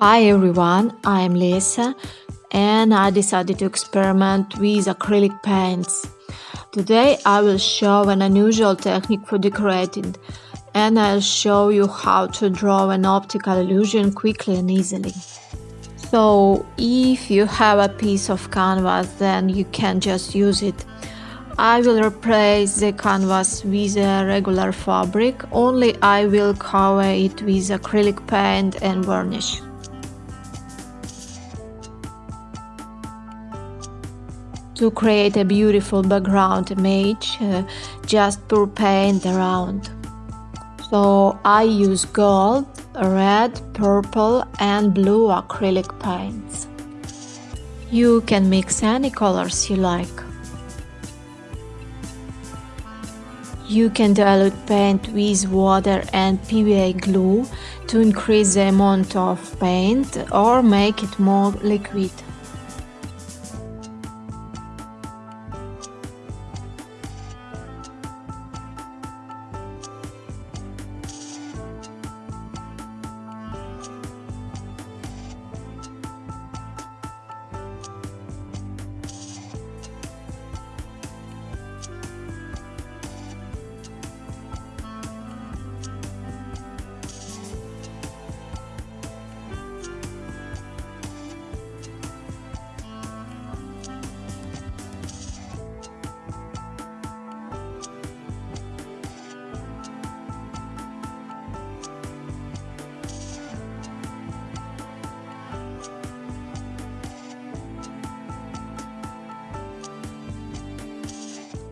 Hi everyone, I'm Lisa and I decided to experiment with acrylic paints. Today I will show an unusual technique for decorating and I'll show you how to draw an optical illusion quickly and easily. So if you have a piece of canvas then you can just use it. I will replace the canvas with a regular fabric, only I will cover it with acrylic paint and varnish. To create a beautiful background image, uh, just pour paint around. So I use gold, red, purple and blue acrylic paints. You can mix any colors you like. You can dilute paint with water and PVA glue to increase the amount of paint or make it more liquid.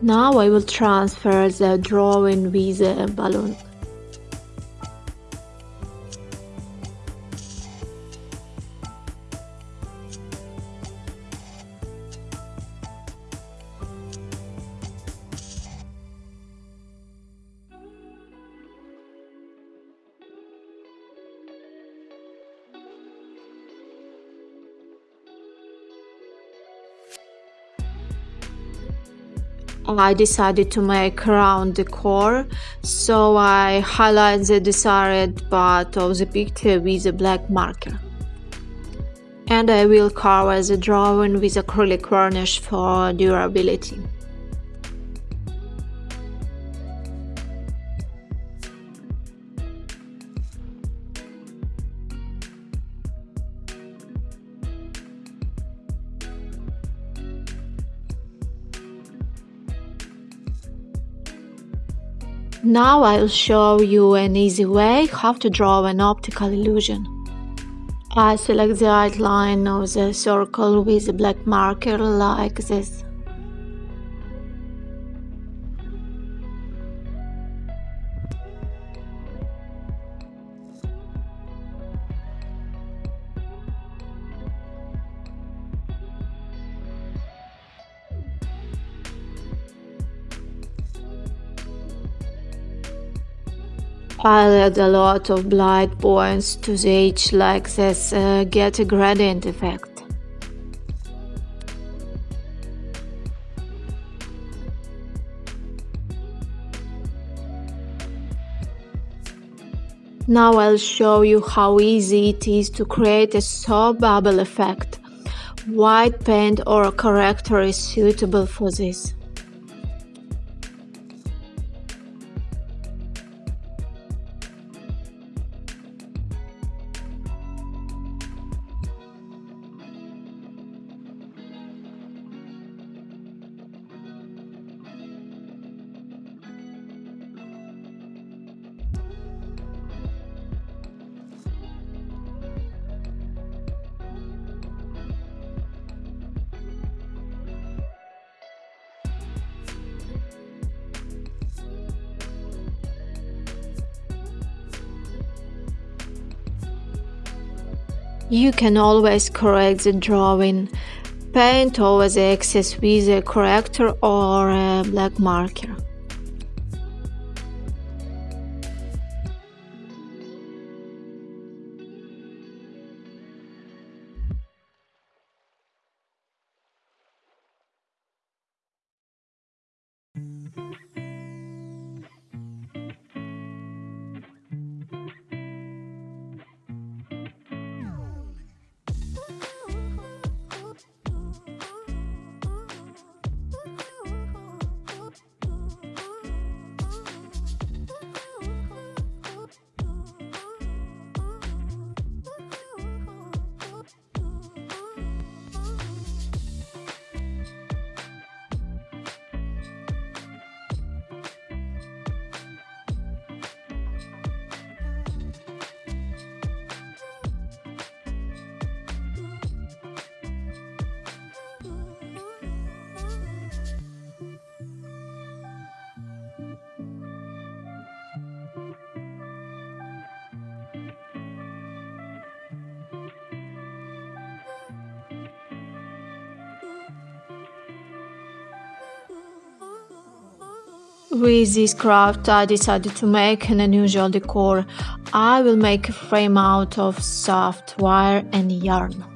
Now I will transfer the drawing with the balloon. I decided to make round decor, so I highlight the desired part of the picture with a black marker. And I will cover the drawing with acrylic varnish for durability. Now I'll show you an easy way how to draw an optical illusion. I select the outline of the circle with a black marker like this. I'll add a lot of blind points to the edge like this, uh, get a gradient effect. Now I'll show you how easy it is to create a soap bubble effect. White paint or a corrector is suitable for this. You can always correct the drawing. Paint over the excess with a corrector or a black marker. With this craft I decided to make an unusual decor. I will make a frame out of soft wire and yarn.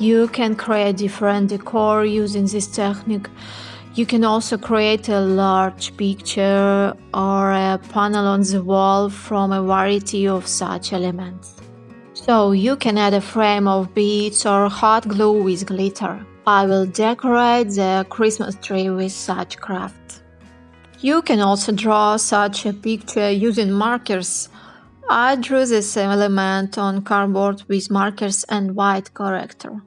You can create different decor using this technique. You can also create a large picture or a panel on the wall from a variety of such elements. So you can add a frame of beads or hot glue with glitter. I will decorate the Christmas tree with such craft. You can also draw such a picture using markers. I drew this element on cardboard with markers and white corrector.